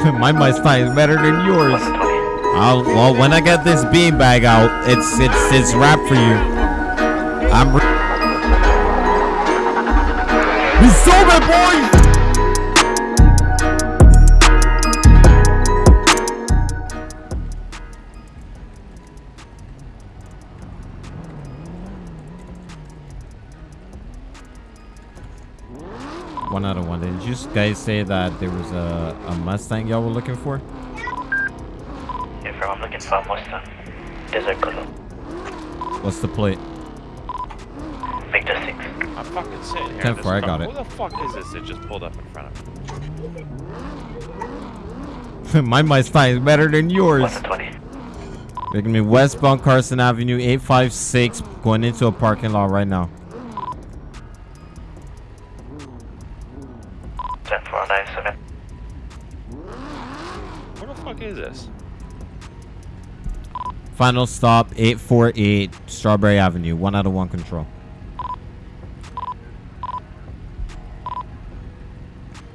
My fight is better than yours. I'll, well, when I get this beanbag out, it's it's it's wrap for you. I'm. Re- we sold Did you guys say that there was a, a Mustang y'all were looking for? If I'm looking for a Mustang, desert color, What's the plate? Victor 6. I'm fucking sitting here. in 10 four, I car. got it. Who the fuck is this that just pulled up in front of me? My mice fight is better than yours. 120. Making me westbound Carson Avenue 856 going into a parking lot right now. Final stop 848 Strawberry Avenue. One out of one control.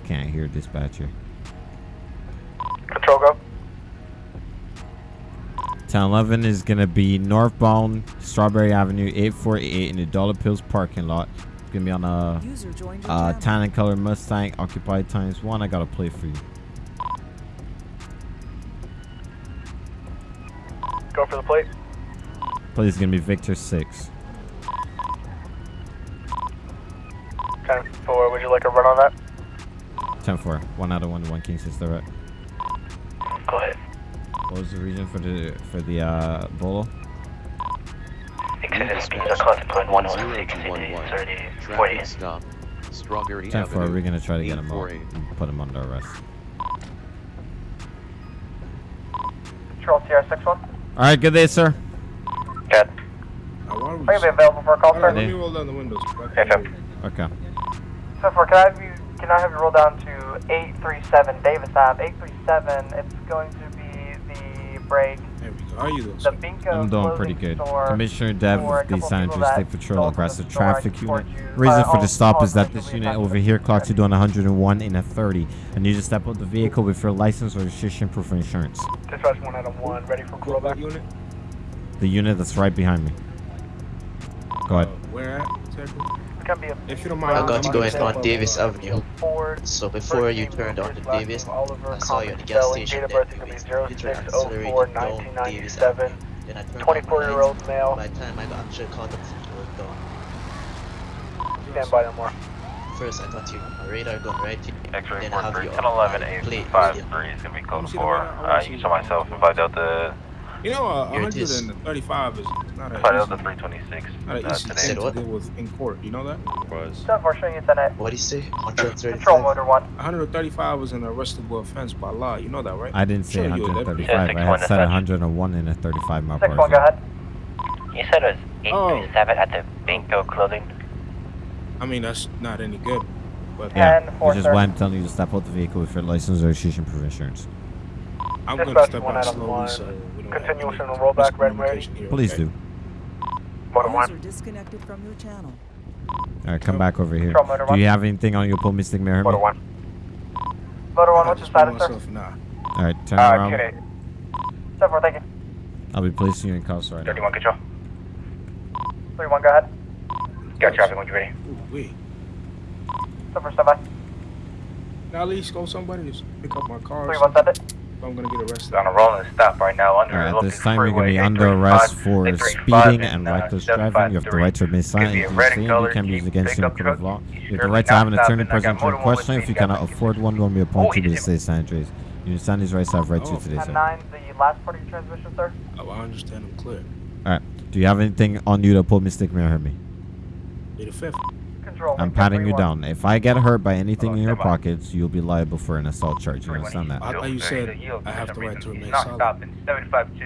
Can't hear dispatcher. Control go. 1011 is gonna be northbound Strawberry Avenue 848 in the Dollar Pills parking lot. It's gonna be on a User uh, tan and color Mustang occupied times one. I got a play for you. out for the plate. Plate is going to be Victor 6. Ten four. Would you like a run on that? Ten four. One out of one. One king six direct. Go ahead. What was the reason for the for the uh, bolo? Exit speeds are consequent 106, Stop. Strawberry we're gonna try to get him up, and put him under arrest. Charles TR six one. Alright, good day, sir. Good. Jet. Are be available for a call, sir? Let me roll down the windows. Okay. So for can I have you can I have you roll down to eight three seven Davis Ave? Eight three seven. It's going to be the break there we go. How are you doing? The sir? Bingo I'm doing pretty good. Commissioner Dev for a of the San people Andreas State Patrol aggressive the store. I traffic unit. Reason for the stop is that this unit over here the clocked you doing 101 in a 30. I need you to step out the vehicle with your license or registration proof of insurance. Dispatch one out of one, ready for What rollback. unit? The unit that's right behind me. Go ahead. Uh, where at? Exactly? Be a If you don't mind, I I'm got gonna going step on Davis Avenue. Ford. So before you turned onto Davis, I saw you at the gas station. Date of Then birth is you gonna be you turned 06 accelerated down Davis Avenue. Then I turned 24 year old male. By the time I got actually caught up to you were gone. Stand by no more. First I got you on my radar gun right here. X-ray Then report have for you 10 on 11 my 8 plate 5 radio. 3 is going to be Let code me see the 4. I wanna Uh, you the show myself radar. and 5 Delta, You know, uh, Here it is. 135 is not a 5 easy, Delta 326 not an uh, easy today. thing Said to what? deal with in court. You know that? Was for showing you What do you say? Control 135? motor one. 135 is an arrestable offense by law. You know that, right? I didn't say Sure, you're a deputy. 135. I had said 101 in a 35 mile Six per one, go ahead. You said it was Oh. 837 at the Bingo clothing. I mean, that's not any good. But Yeah, And four, which is sir. why I'm telling you to step out the vehicle with your license or registration proof of insurance. I'm going to step out out slowly one. so we don't have Continuation any on rollback, red miscommunication here, Please okay? do. Motor User one. disconnected from your channel. All right, come back over here. Control Do you have anything on your pull mystic mirror? Motor me? one. Motor one, what's your just put status, sir? myself- Nah. All right, turn Uh, around. Kid Step four, thank you. I'll be placing you in cuffs right now. 31 control. Three one, go ahead. Got traffic when you're ready. Ooh, wait. Step four, step by. Now at least go somebody just pick up my car. or Three send it. If I'm gonna get arrested. On a rolling stop right now under All right, at this time, you're going to be under arrest for speeding and uh, reckless driving. You have the right to remain silent. Could be a If red you in say color you can be used against you in court of law. You You have the right to have an attorney present got during more than one questioning. If you cannot afford one, we'll be appointed to you the did- state San Andreas. You understand these rights I have right to Oh. today, Ten sir. nine, the last part of your transmission, sir. Oh, I understand. I'm clear. All right. Do you have anything on you to pull mystic mirror me? You're the fifth. Control. I'm patting you down. If I get hurt by anything in your pockets, you'll be liable for an assault charge. You understand that? I thought you said I have the right to remain silent.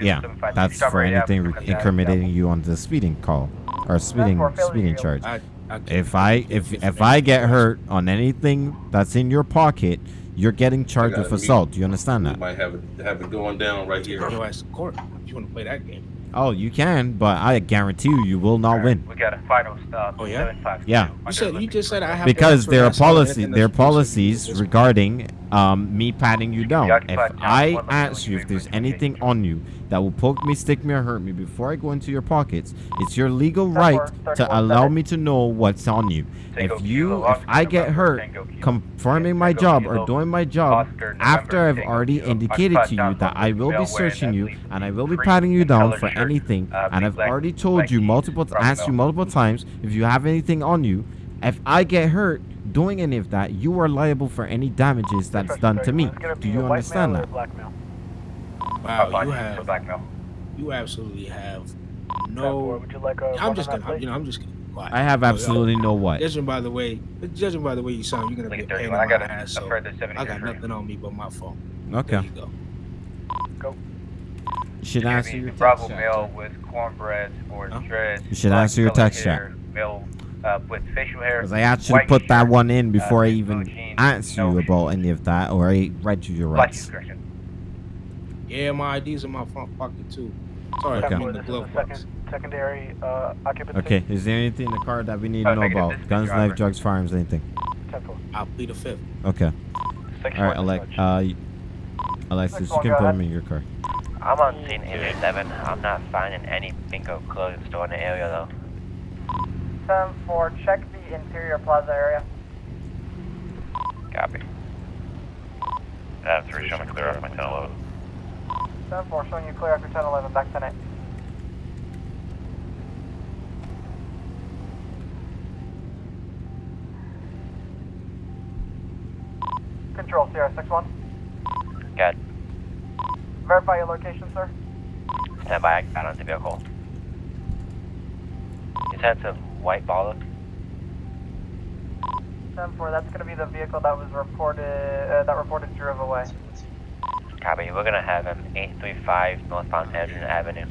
Yeah, that's for anything incriminating you on the speeding call or speeding speeding charge. I, I can't- If I if if I get hurt on anything that's in your pocket, you're getting charged with assault. Do you understand We that? might have it have it going down right here. Go ask the court if you want to play that game. Oh, you can, but I guarantee you, you will not win. We got a final stop. Oh, yeah? 752 Yeah. You said you just said I have Because answer there are policy, anything there are that's supposed to be policies regarding um, me patting you down. If I one ask you if there's anything on you that will poke me, stick me, or hurt me before I go into your pockets, it's your legal right to allow me to know what's on you. Tango If you, if I get hurt confirming my job or doing my job after I've already indicated to you that I will be searching you and I will be patting you down for anything, uh, and I've already told you multiple, asked you multiple times if you have anything on you. If I get hurt doing any of that, you are liable for any damages that's done to me. Do you understand that? a black? Wow, you have you absolutely have no. Would you like a I'm just gonna, you know, I'm just gonna be quiet. I have Yo, yo, absolutely no what. Judging by the way, judging by the way you sound, you're gonna be a pain in 31. I got a, ass. So I got nothing on me but my phone. There Okay. you go. You should Give answer your Bravo text male chat. with cornbread or Huh? dreads. You should black answer your colored text chat. hair, Male uh, with facial hair. Because I actually white put that one in before I uh, even blue jeans, asked no you shoes. about any of that or I read you your Black rights. Yeah, my ID's in my front pocket too. Sorry, Okay. I'm in the This glove the box. Second, secondary uh, occupancy. Okay, is there anything in the car that we need to Oh, know about? this is the Guns, driver. knife, drugs, firearms, anything? 10-4. I'll plead the fifth. Okay. Six All right, one, Alec, uh, Alexis, Next you can go put him in your car. I'm on scene 87. I'm not finding any bingo clothing store in the area though. 10-4, check the interior plaza area. Copy. Adam 3, show me clear off my 1011. 10-4, showing you clear after 10-11, back 10-8. Control, Sierra 6-1. Got Verify your location, sir. stand by, I got on the vehicle. He's had some white baller. 10-4, that's going to be the vehicle that was reported, uh, that reported drove away. Copy, we're gonna have him 835 northbound Edgerton Avenue.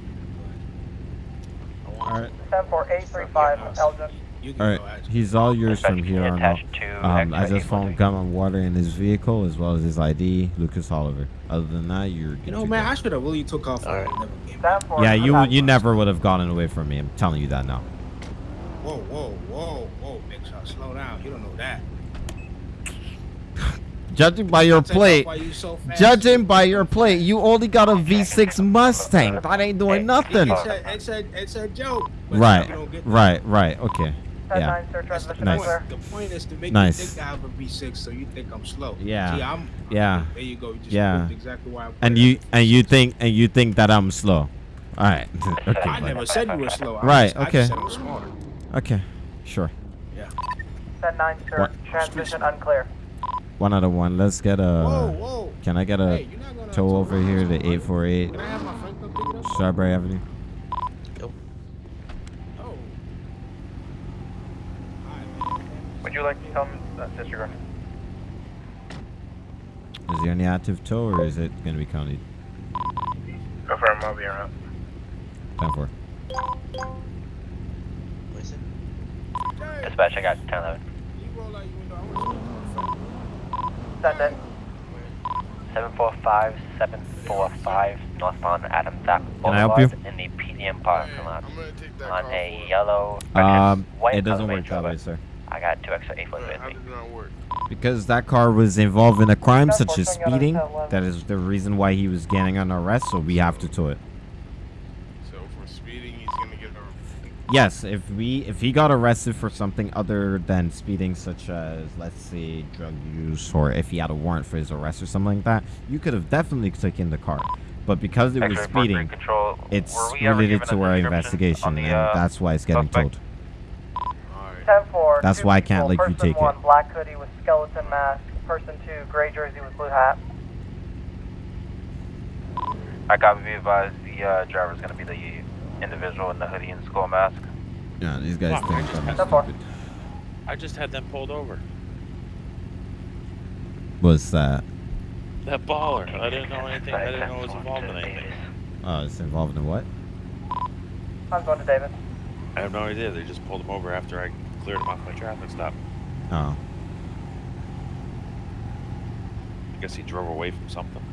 All right. 10-4, 835, Elgin. You can All go, he's all yours from here on out. attach to Um, I X-ray just found 813? gum and water in his vehicle as well as his ID, Lucas Oliver. Other than that, you're good You know, man, go. I should have really took off. Alright. and never came back. 10-4, Yeah, you you never would have gotten away from me. I'm telling you that now. Whoa, whoa, whoa, whoa, big shot, slow down. You don't know that. Judging by your plate, you so judging by your plate, you only got a V6 Mustang. That ain't doing nothing. It's a, it's a, it's a joke. Right, you don't get that. right, right. Okay. 10-9, Yeah. sir, the transmission Nice. clear. point. The point is to make Nice. you think I have a V6, so you think I'm slow. Yeah. See, I'm. Yeah. There you go. You just Yeah. exactly why. And you it. and you think and you think that I'm slow. All right. okay. I buddy. never said you were slow. I Right, Just, I okay. just said I'm smarter. Okay. Sure. 10-9, sir, What? transmission unclear. One out of one. Let's get a. whoa, whoa. Can I get a you're not gonna tow over here to 848 Strawberry I have my friend come pick it up? Strawberry Avenue? Oh. Alright, man. Would you like to come uh, disregard? Is there any active tow or is it gonna be counted? Affirm, I'll be around. Time for. What is it? Dispatch, I got 1011. you roll out your window. I want to Send it. 745 745 northbound Adams Apple Can I help Boulevard in the PDM parking lot I'm gonna take that on a yellow. Um, white it doesn't work that way, sir. I got two extra 8 foot with me. does it not work? Because that car was involved in a crime such as Unfortunately, I don't speeding. That is the reason why he was getting an arrest, so we have to tow it. So for speeding, he's gonna get a. Yes, if we if he got arrested for something other than speeding, such as let's say drug use, or if he had a warrant for his arrest or something like that, you could have definitely taken the car. But because it was speeding, it's Were we ever related to our investigation, on the, and uh, that's why it's getting suspect? towed. Alright. 10-4, That's why I can't people. let you Person take it. one, black hoodie with skeleton mask. Person two, gray jersey with blue hat. I got be advised the uh, driver's gonna be the individual in the hoodie and skull mask. Yeah, these guys Fuck, I think just I'm had that stupid. I just had them pulled over. Was that? That baller. I didn't know anything. I didn't know it was involved in anything. Oh, it's involved in what? I'm going to Davis. I have no idea. They just pulled him over after I cleared him off my traffic stop. Oh, I guess he drove away from something.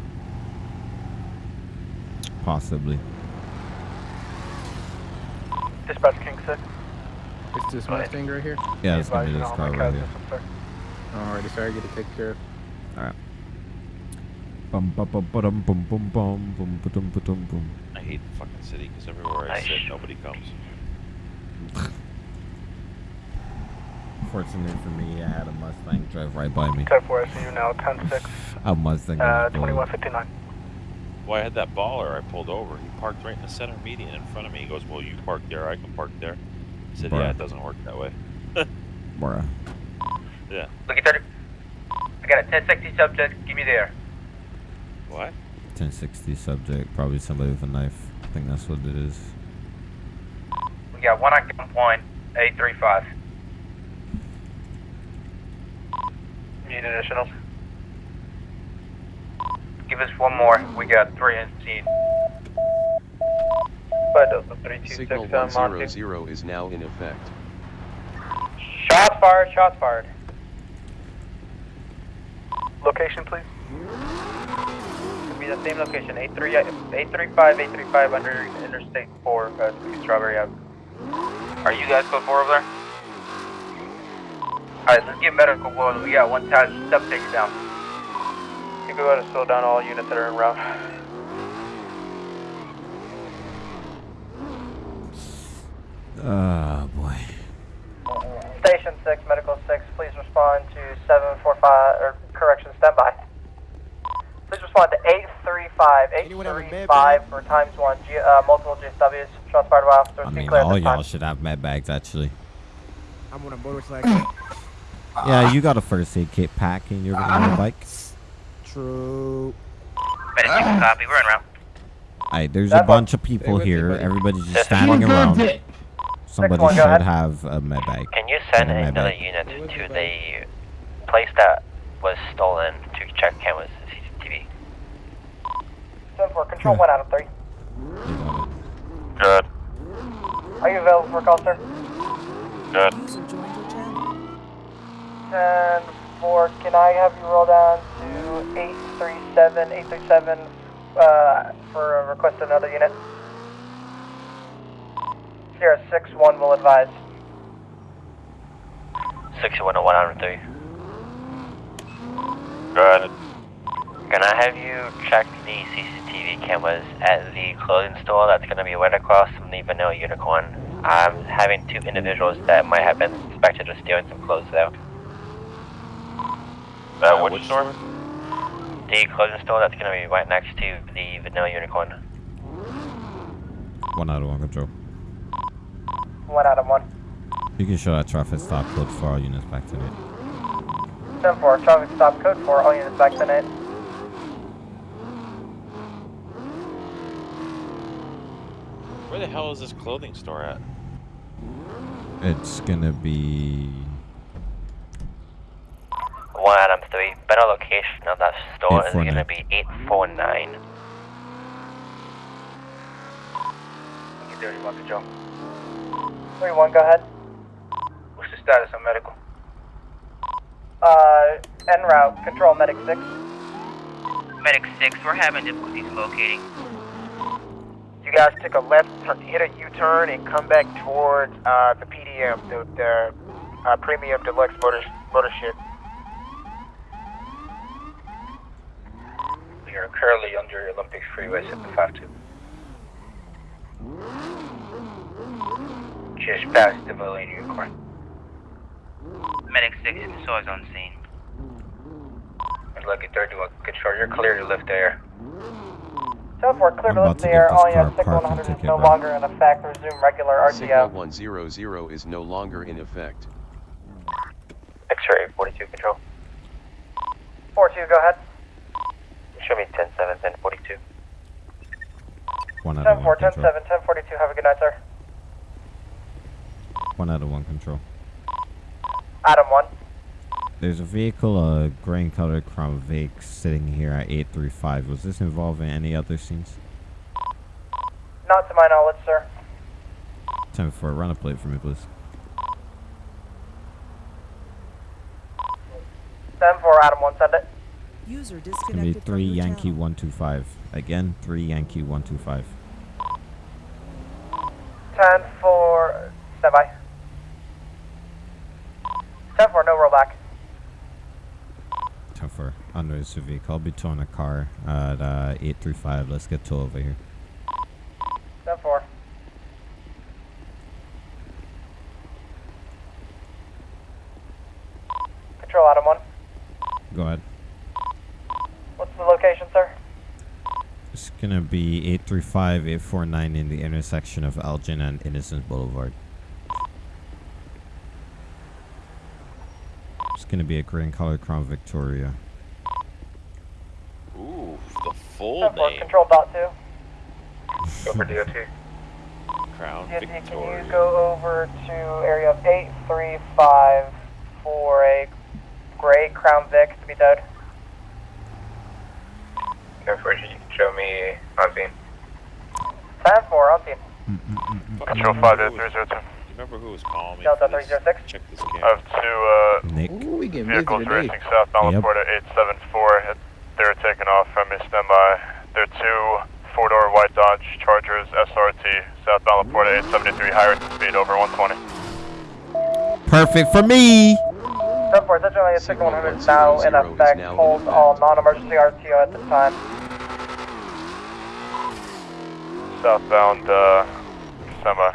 possibly. Dispatch King 6. It's this Mustang right here. Yeah, it's gonna be this car right here. Alrighty, sorry, get to take care of. Bum bum bum bum bum bum bum bum bum bum bum bum. I hate the fucking city because everywhere I sit, nobody comes. Fortunately for me, I had a Mustang drive right by me. 10 4, I see you now, 10 6, A Mustang. uh, was bullet. 2159. Well, I had that baller. I pulled over. He parked right in the center median in front of me. He goes, "Well, you park there. I can park there." I said, Bruh. "Yeah, it doesn't work that way." Bruh. Yeah. Look at 30. I got a 1060 subject. Give me there. What? 1060 subject, probably somebody with a knife. I think that's what it is. We got one on gunpoint, 835. Need additionals? Give us one more. We got three in scene. Five Delta 326 Signal uh, 100 is now in effect. Shots fired, shots fired. Location, please. Could be the same location, 83, 835, 835 under Interstate 4, uh, Strawberry Ave. Are you guys code 4 over there? Alright, let's get medical blow. We got one time, step takes down. You can go ahead and slow down all units that are en route. Oh boy. Station 6, Medical 6, please respond to 745, or correction, standby. Please respond to 835, Anyone have a med 835 for times 1, G, uh, multiple GSWs, shots fired by officers, I mean, all y'all should have med bags actually. I'm on a motorcycle. Yeah, you got a first aid kit pack in your little bike. True. Medic, you can copy. We're en route. Alright, there's a bunch of people here. Everybody's just standing around. Somebody one, should have a med bag. Can you send Send a med another bag. unit to the place that was stolen to check cameras and CCTV? 7 control 1 out of 3. You got it. Good. Are you available for a call, sir? Good. User joined your channel. 10 4, can I have you roll down to 837, 837 uh, for a request of another unit? Sierra 6 1 will advise. 610103. Good. Can I have you check the CCTV cameras at the clothing store that's going to be right across from the Vanilla Unicorn? I'm having two individuals that might have been suspected of stealing some clothes there. Uh, which store? The clothing store that's going to be right next to the Vanilla Unicorn. One out of one control. 1 out of 1. You can show that traffic stop code for all units back tonight. 10 4, traffic stop code for all units back tonight. Where the hell is this clothing store at? It's gonna be One Adam 3. Better location of that store is going to be 849. Get 31 control. 3 1, go ahead. What's the status on medical? Uh, en route, control medic 6. Medic 6, we're having difficulties locating. You guys take a left, turn, hit a U-turn, and come back towards uh, the PDM, the, the uh, Premium Deluxe Motor Motor Ship. We are currently under Olympic Freeway 752. Just past the Vanilla Unicorn. Medic 6, the is on scene. Lucky 31 control, you're clear to lift air. 10 4, clear I'm to about lift to air, this all car units, a 6 parking 100 is ticket, no bro. longer in effect, resume regular Signal RTO. 100 is no longer in effect. X-ray 42 control. 4 2, go ahead. Show me 10 7, 10 42. one out 10 of 4, one 10 control. 7, 10 42, have a good night, sir. One out of one control. Adam 1. There's a vehicle, a and colored Crown Vic, sitting here at 835. Was this involved in any other scenes? Not to my knowledge, sir. 10 4, run a plate for me, please. 10 4, Adam 1, send it. User disconnected. Three Yankee one two five. Again, three Yankee one two five. Ten four standby. Ten four, no rollback. Ten four, under vehicle. I'll be towing a car at uh, eight three five. Let's get towed over here. Be 835 849 in the intersection of Elgin and Innocence Boulevard. It's gonna be a green color Crown Victoria. Ooh, the full Ten four. name. Control dot two. Go for DOT. Crown DOT, can you go over to area of eight three five for a gray Crown Vic to be towed? Ten four, you can show me on scene. Ten four on scene. Control 5030. You remember who was calling me? Delta for this? 306. Check this I camera. have two Nick. Ooh, we uh, getting busy vehicles today. racing southbound Yep. La Puerta 874. They're taking off from me, standby. They're two four-door white Dodge Chargers SRT, southbound La Puerta 873, high rate of speed over 120. Perfect for me. Ten four. Essentially, a signal 100 is now in effect. now Hold effect. all non-emergency RTO at this time. Southbound uh, semi.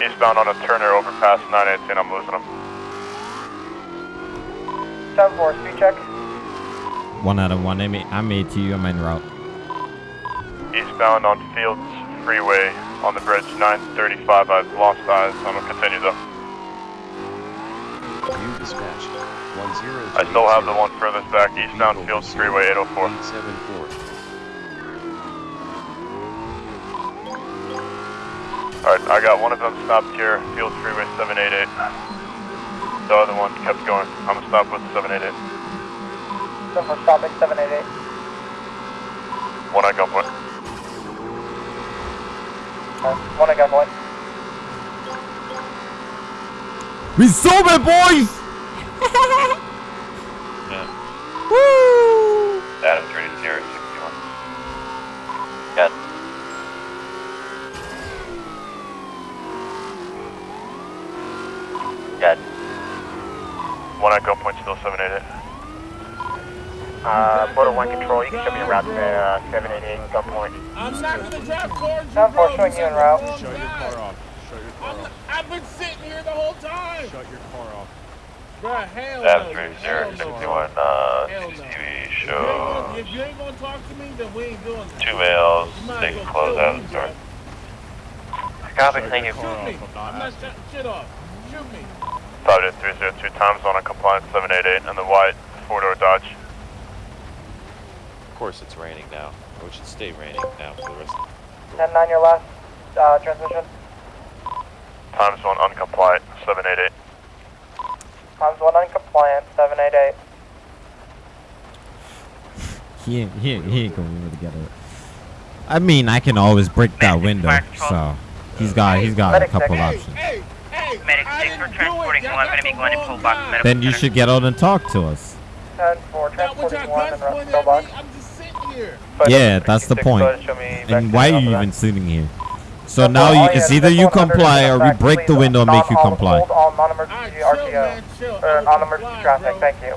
Eastbound on a Turner overpass 918, I'm losing them. Ten four. Speed check. One out of one. I'm, I'm ATU. I'm en route. Eastbound on Fields Freeway on the bridge 935. I've lost eyes. I'm gonna continue though. View dispatch. 10 I still have the one furthest back, eastbound Fields Freeway 804. 874. Alright, I got one of them stopped here, Fields Freeway 788. The other one kept going. I'm gonna stop with 788. Ten four. Stopping. Seven eight eight. One at gunpoint. One at gunpoint. Resume it, boys. Yeah. Woo! Adam 3061. Good. Good. One at gunpoint, still 788. Uh, border one control, you can show me a route to uh, 788 gunpoint. I'm not gonna drive towards you, Ten four. bro. Showing you en route. Shut your car off. Shut your car off. I've been sitting here the whole time. Shut your car off. Bruh, hell Adam no. 3061, uh, Hell no. CCTV If you ain't show. gonna- If you ain't gonna talk to me, then we ain't doing it. Two males, You might they as can well close kill out me, the store. bruh. Copy, thank you. Shoot me. I'm not shutting shit off. Shoot me. 58302 times on a compliance 788 and the white four-door Dodge. Of course it's raining now. Or it should stay raining now for the rest of Ten nine. Your last uh, transmission. Times one uncompliant 788. Times one uncompliant. Seven eight eight. He ain't, he ain't, he ain't gonna be able to get it. I mean, I can always break that window. So he's got he's got a couple check. options. Hey, hey, six, didn't we're transporting one. Gonna be going to Pillbox medical Then you should get out and talk to us. Ten four. Not Transporting one and pointed Pillbox. me. I'm just sitting here. Yeah, that's the point. And why are you even sitting here? So Ten now you, it's either you comply or we break the window and make you comply. All non-emergency RTO. Or I'm non-emergency complying, traffic. bro. Thank you.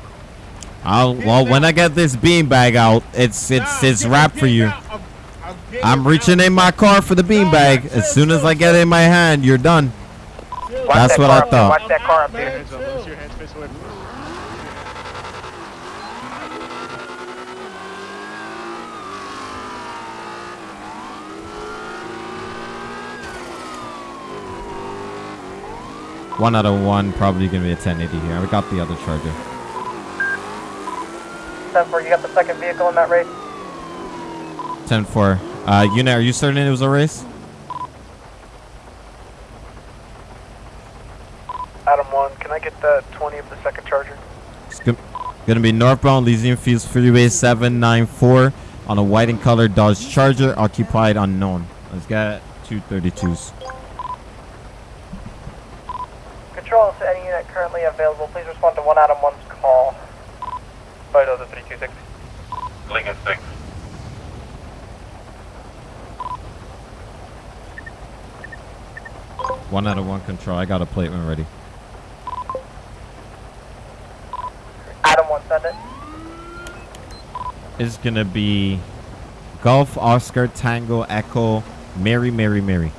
I'll well when I get this beanbag out, it's it's it's get- wrap get for you. I'm- I'm getting I'm reaching in my car for the beanbag. As soon as I get it in my hand, you're done. Chill. Watch That's that what car I up there. thought. Watch that car up Man, there. chill. One out of one, probably gonna be a 1080 here. I got the other charger. Ten four. You got the second vehicle in that race. 10-4. Uh, unit, are you certain it was a race? Adam 1, can I get the 20 of the second charger? It's go- gonna be northbound Elysian Fields Freeway 794 on a white and colored Dodge Charger, occupied unknown. Let's get 232s. Control, to any unit currently available? Please respond to 1 Adam 1's call. Flight of the 326. Lincoln 6. One out of one control. I got a plate when ready. Adam one, send it. It's gonna be Golf Oscar Tango Echo Mary Mary Mary.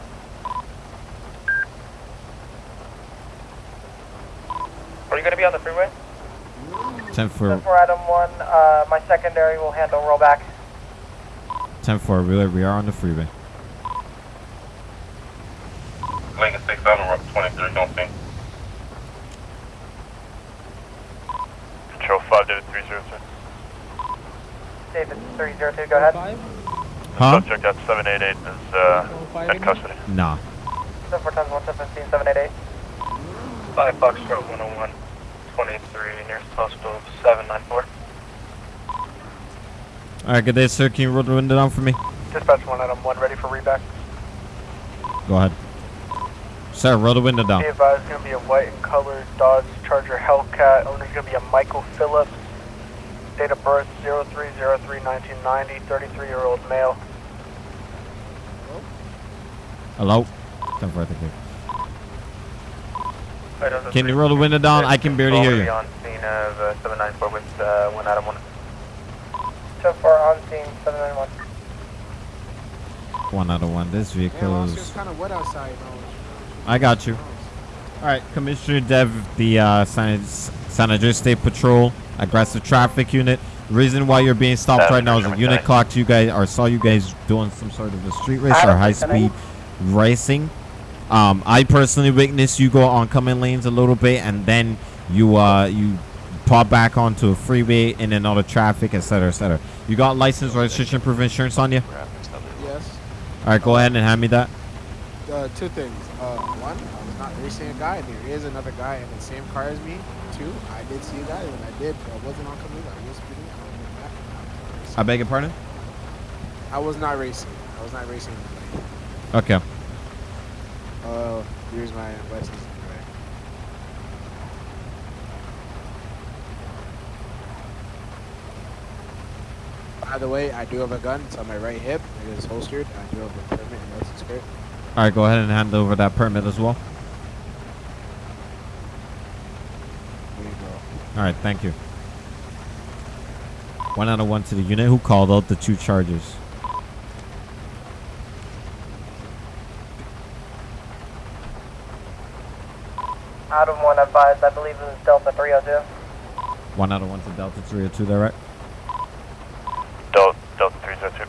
Ten for For Adam 1, uh, my secondary will handle rollback. ten for we we are on the freeway. Lincoln 6 on 23, don't think. Control 5, David 302. David 302, go ahead. Huh? Subject at 788 is uh, in custody. Nah. 74 times 117, 788. 5 Foxtrot 101, 23, nearest postal 794. All right, good day, sir. Can you roll the window down for me? Dispatch 1 item 1, ready for reback. Go ahead. Sir, roll the window down. Be advised, it's going to be a white and colored Dodge Charger Hellcat. Owner's going to be a Michael Phillips. Date of birth 0303-1990, 33-year-old male. Hello. For think. Can you roll the window down? I can barely hear you. On scene of uh, 794 with uh, 1 Adam 1. So far on scene, 791. One out of one. This vehicle Yeah, is. kind of wet outside. I got you. All right, Commissioner Dev, the uh, San, San Andreas State Patrol aggressive traffic unit. Reason why you're being stopped right now is a unit clocked you guys or saw you guys doing some sort of a street race or high speed racing. Um, I personally witnessed you go on coming lanes a little bit and then you uh you pop back onto a freeway in and out of traffic, etc., etc. You got license, registration, proof insurance on you? Yes. All right, go ahead and hand me that. Uh, two things. Uh, one, I was not racing a guy, there is another guy in the same car as me. Two, I did see a guy, and I did. But I wasn't on coming. I was speeding. I was moving back. I was racing. I beg your pardon? I was not racing. I was not racing. Okay. Uh, here's my license. By the way, I do have a gun. It's on my right hip. It is holstered. I do have a permit and license. All right, go ahead and hand over that permit as well. There you go. All right, thank you. One out of one to the unit who called out the two charges. Adam 1 advised, I believe it was Delta 302. One out of one to Delta 302, there, right? Delta, Delta 302.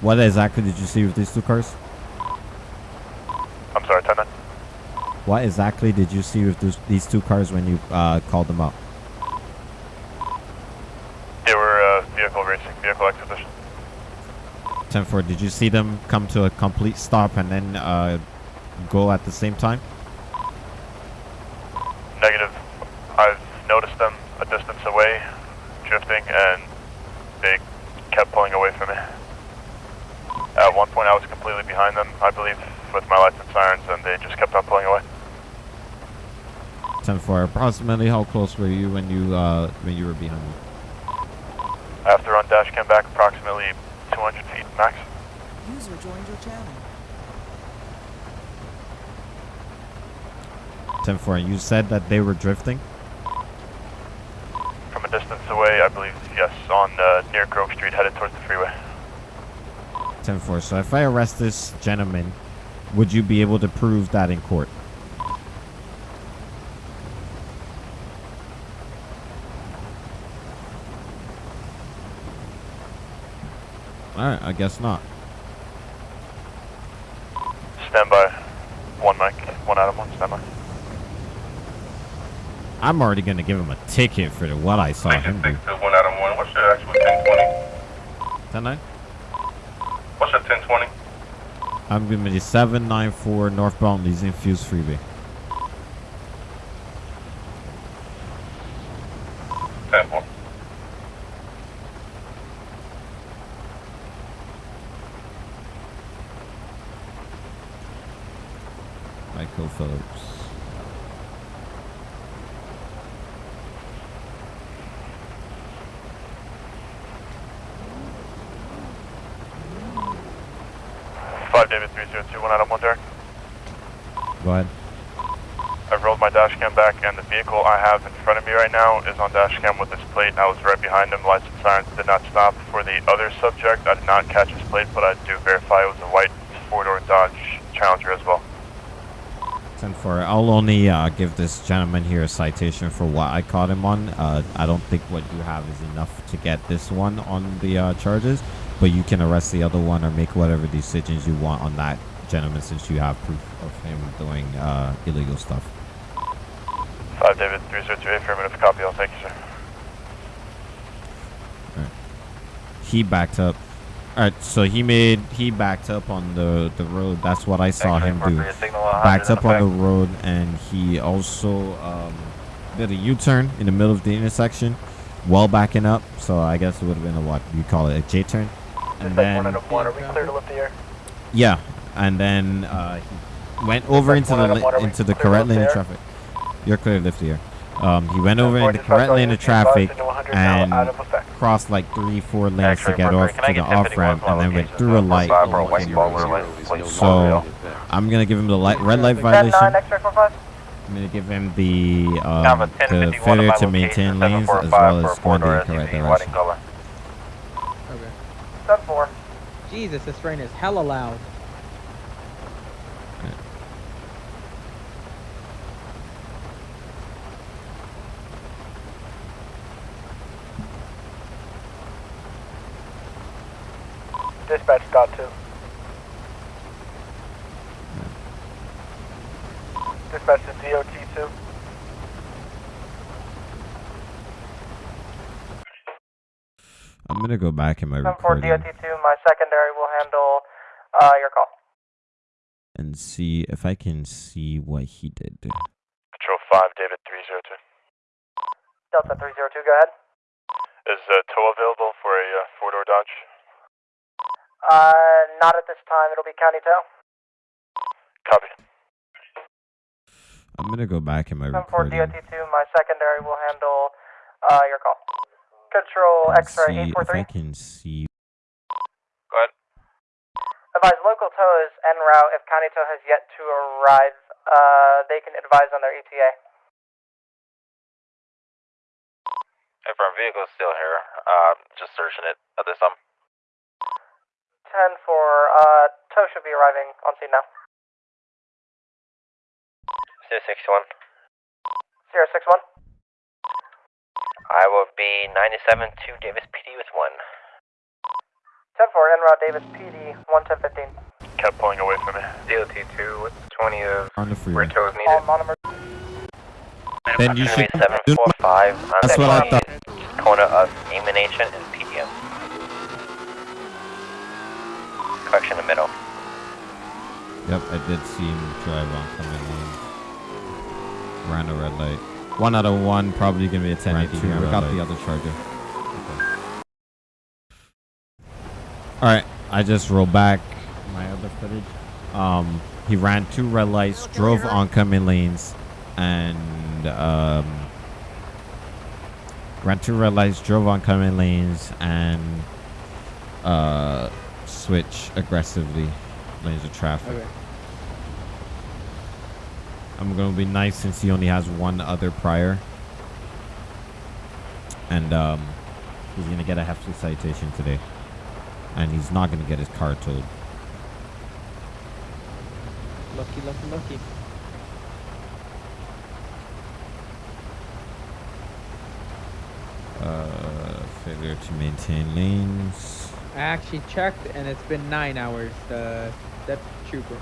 What exactly did you see with these two cars? I'm sorry, 10 9. What exactly did you see with those, these two cars when you uh, called them out? They were uh, vehicle racing, vehicle exhibition. 10-4, did you see them come to a complete stop and then uh, go at the same time? Negative. I've noticed them a distance away, drifting, and they kept pulling away from me. At one point, I was completely behind them, I believe, with my lights and sirens, and they just kept on pulling away. 10-4, approximately how close were you when you uh, when you were behind me? After on dash came back, approximately 200 feet max. User joined your channel. 10-4, and you said that they were drifting? From a distance away, I believe, yes, on uh, near Grove Street, headed towards the freeway. 10-4, so if I arrest this gentleman, would you be able to prove that in court? Alright, I guess not. Stand by. One mic, one Adam, one stand by. I'm already gonna give him a ticket for the, what I saw him do. One Adam, one. What's your actual 1020? 10 9? What's your 1020? I'm gonna be 794 northbound Elysian Fields Freeway. 10 4. Michael Phillips. Five David 302, one Adam, one Derek. Go ahead. I've rolled my dash cam and the vehicle I have in front of me right now is on dash cam with this plate. I was right behind him. Lights and sirens did not stop. For the other subject, I did not catch his plate, but I do verify it was a white four-door Dodge Challenger as well. 10 for I'll only uh, give this gentleman here a citation for what I caught him on. Uh, I don't think what you have is enough to get this one on the uh, charges, but you can arrest the other one or make whatever decisions you want on that gentleman since you have proof of him doing uh, illegal stuff. 5 David 302 affirmative copy. I'll thank you, sir. He backed up. All right, so he made he backed up on the the road. That's what I saw him do. Backed up on the road, and he also um, did a U-turn in the middle of the intersection, while backing up. So I guess it would have been a what you call it a J-turn, and then one, are we clear to lift the air? yeah, and then uh, he went over into the into the correct lane of traffic. You're clear lift the air. Um, he went over in the correct lane of traffic and crossed like three, four lanes to get off to the off ramp, and then went through a light. So I'm gonna give him the light, red light violation. I'm gonna give him the um, the failure to maintain lanes as well as going the incorrect direction. Ten four. Jesus, this rain is hella loud. Dispatch got two. Dispatch to DOT two. I'm gonna go back in my Ten four recording DOT two. My secondary will handle uh, your call. and see if I can see what he did. Patrol 5 David 302. Delta three zero two. Go ahead. Is uh, tow available for a uh, four-door Dodge? Uh, not at this time. It'll be county tow. Copy. I'm gonna go back in my Ten four recording DOT two. My secondary will handle uh, your call. Control X-ray see eight four if I can see. Go ahead. Advise local tow is en route. If county tow has yet to arrive, uh, they can advise on their ETA. If our vehicle's still here, uh, just searching it at this time. Ten for uh, tow should be arriving on scene now. Zero six one. Zero six one. I will be 97 to Davis PD with one. Ten four en route Davis PD one ten fifteen. Kept pulling away from me. DOT two. What's twenty of On the freeway. tow is All monomer. Then you should. Seven do- four five. That's what I thought. Corner of Emanation and PDM. Correction in the middle. Yep, I did see him drive on coming in. Ran a red light. One out of one, probably gonna be a 1080 here. We got the other charger. Alright, I just rolled back my other footage. Um, he ran two red lights, drove oncoming lanes, and um, ran two red lights, drove oncoming lanes, and uh, switch aggressively lanes of traffic. Okay. I'm gonna be nice since he only has one other prior. And um he's gonna get a hefty citation today. And he's not gonna get his car towed. Lucky, lucky, lucky. Uh failure to maintain lanes. I actually checked, and it's been nine hours. The that trooper.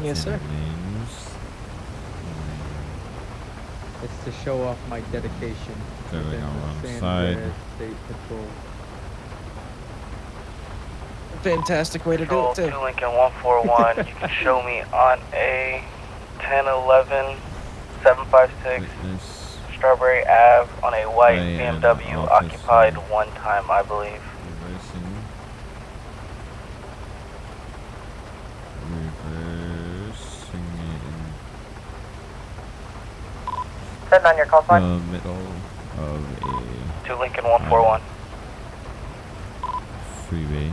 Yes, sir. Maintain Lanes. It's to show off my dedication. There we within go, the wrong San side. Andreas State Patrol. Fantastic way to do it too. two Lincoln one four one. You can show me on a 10 11 756 Witness Strawberry Ave on a white Play an BMW occupied one time, I believe. It 10 on your call sign. the middle of a Two Lincoln one four one. freeway.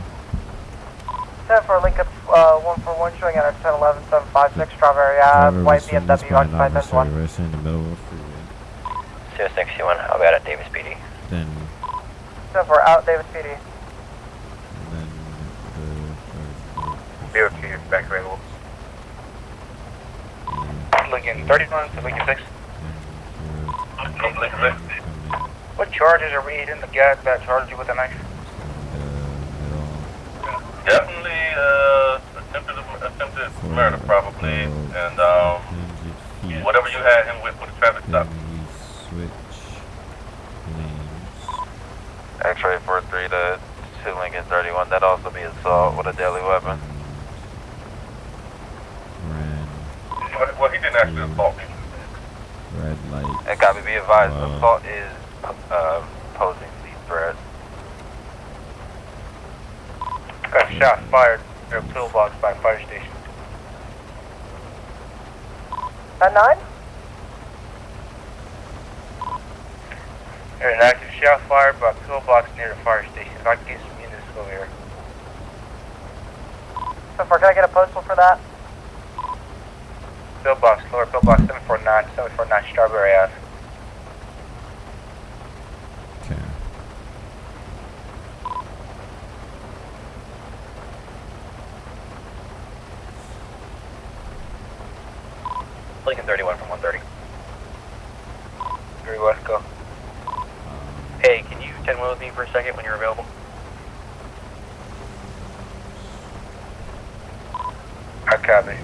10 for Lincoln uh, 141 showing at 1011 756 Strawberry Ave, white was from this BMW point occupied adversary 1. arrested in the middle of a freeway. 261, I'll be out at Davis PD. Then, 10 for out Davis PD. then the BOT back available. Lincoln 31 to Lincoln 6. Lincoln 6. What charges are we hitting the guy that charged you with a knife? Definitely uh, attempted attempted murder, probably, and um, whatever you had him with with the traffic stop. switch lanes. X-ray 43 to 2 Lincoln 31. That'd also be assault with a deadly weapon. Well, well, he didn't actually assault me. Red light. And copy, be advised, Uh, assault is uh, posing these threats. Got shot fired near a pillbox by fire station. At 9? There's an active shot fired by a pillbox near the fire station. If I can get some units over here. 10 for, can I get a postal for that? Pillbox, lower pillbox 749, 749 Strawberry Ave. Okay. Lincoln 31 from 130. Very West, go. Um, hey, can you 10 wheel with me for a second when you're available? I copy.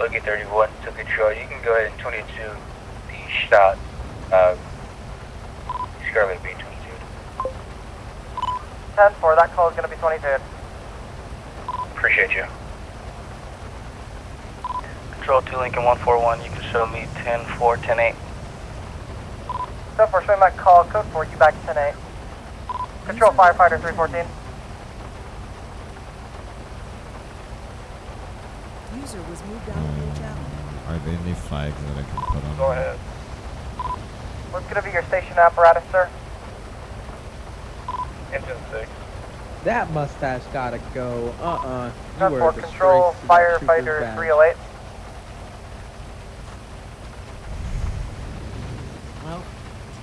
Lincoln 31 to control. You can go ahead and 22 the shot. Uh, Scarlet B 22. 10 for, that call is going to be 22. Appreciate you. Control 2 Lincoln 141, you can show me 10 4, 10 8. 10 4, showing my call, code 4, you back 10 8. Control firefighter 314. User was moved out of your channel. Are there any flags that I can put on? Go ahead. What's going to be your station apparatus, sir? Engine 6. That mustache gotta go. Uh-uh. You 4, are a control disgrace to that trooper's firefighter badge. 308.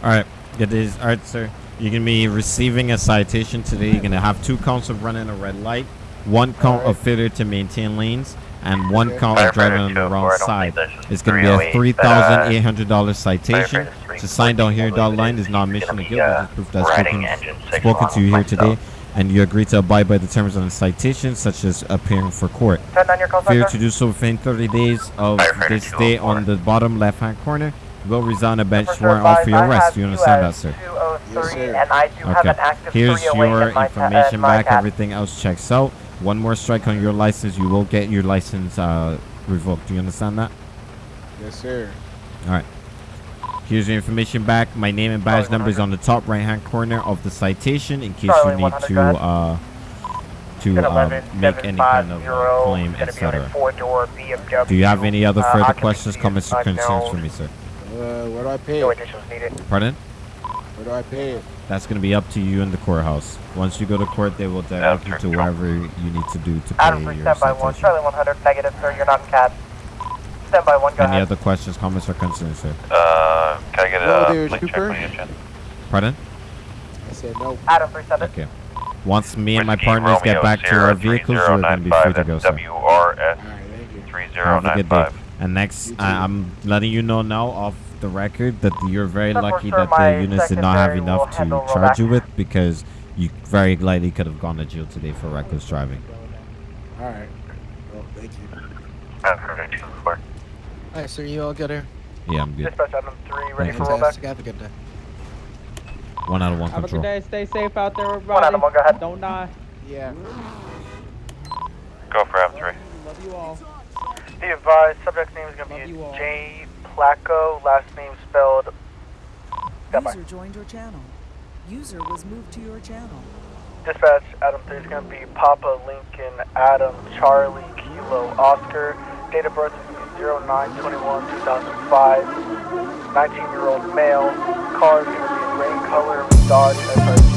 All right. It is. All right, sir. You're going to be receiving a citation today. You're going to have two counts of running a red light, one count of failure to maintain lanes, and one count of driving on the wrong side. It's going to be a $3,800 citation. To sign down here, dotted line is not admission of guilt. It's proof that spoken, spoken to you here today, and you agree to abide by the terms of the citation, such as appearing for court. 10 9, your call sign, Failure to do so within 30 days of this day on the bottom left-hand corner will resign a bench warrant out for your arrest. Do you understand that, sir? 203, and I do have an Okay. active Here's your in my, uh, information back. Everything else checks out. One more strike on your license, you will get your license uh, revoked. Do you understand that? Yes, sir. All right. Here's your information back. My name and badge number is on the top right-hand corner of the citation in case Charlie you need to uh, to uh, 11 make any kind of uh, claim, gonna be on a etc. Do you have any other uh, further questions, comments, or concerns for me, sir? Uh, where do I pay No it? additions needed. Pardon? Where do I pay? That's going to be up to you in the courthouse. Once you go to court, they will direct you to wherever you need to do to pay Adam 3, your stand by 1. citation. Charlie 100, negative, sir. You're not in cab. Stand by 1, go Any ahead. other questions, comments, or concerns, sir? Uh, can I get Hello a there, link check trooper. on your chin? Pardon? I said no. Adam 3 7. Okay. Once me and my Whiskey partners get Romeo back to our vehicles, we're going to be free to go, sir. WRS All right, thank you. Have a 3095. And next, I, I'm letting you know now off the record that you're very Sir, lucky sure, that the units did not have enough to charge you with because you very likely could have gone to jail today for reckless driving. All right. Well, thank you. I've heard it before. Alright, sir, you all good here? Yeah, I'm good. Dispatch Adam 3, ready Thank for you. rollback. Fantastic. Have a good day. One out of one Have a good day. Stay safe out there, everybody. One everybody. Adam 1, go ahead. Don't die. Yeah. Go for M3. Love you all. Be advised, subject name is going to be all. J. Placko, last name spelled. User joined your channel. User was moved to your channel. Dispatch Adam 3 is going to be Papa Lincoln Adam Charlie Kilo Oscar. Date of birth is 0921-2005. 19 year old male. Car is going to be gray rain color Dodge SRT